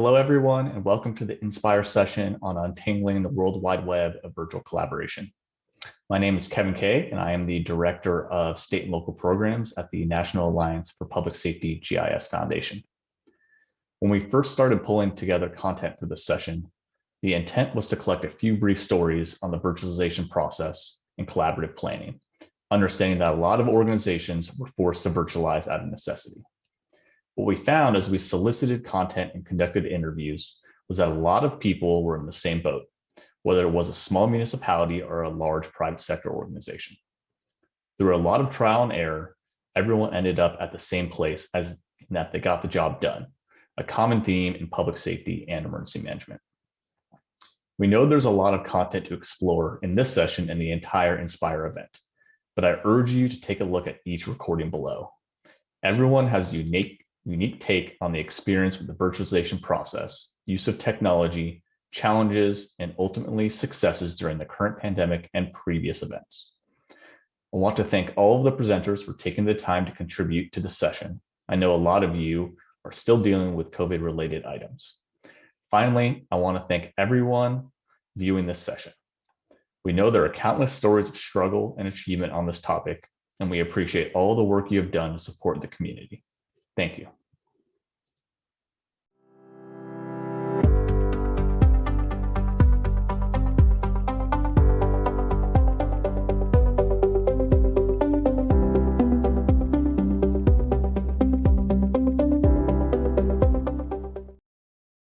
Hello, everyone, and welcome to the Inspire session on untangling the World Wide Web of virtual collaboration. My name is Kevin Kay, and I am the Director of State and Local Programs at the National Alliance for Public Safety GIS Foundation. When we first started pulling together content for this session, the intent was to collect a few brief stories on the virtualization process and collaborative planning, understanding that a lot of organizations were forced to virtualize out of necessity. What we found as we solicited content and conducted interviews was that a lot of people were in the same boat, whether it was a small municipality or a large private sector organization. Through a lot of trial and error, everyone ended up at the same place as that they got the job done, a common theme in public safety and emergency management. We know there's a lot of content to explore in this session and the entire Inspire event, but I urge you to take a look at each recording below. Everyone has unique unique take on the experience with the virtualization process, use of technology, challenges, and ultimately successes during the current pandemic and previous events. I want to thank all of the presenters for taking the time to contribute to the session. I know a lot of you are still dealing with COVID related items. Finally, I want to thank everyone viewing this session. We know there are countless stories of struggle and achievement on this topic, and we appreciate all the work you have done to support the community. Thank you.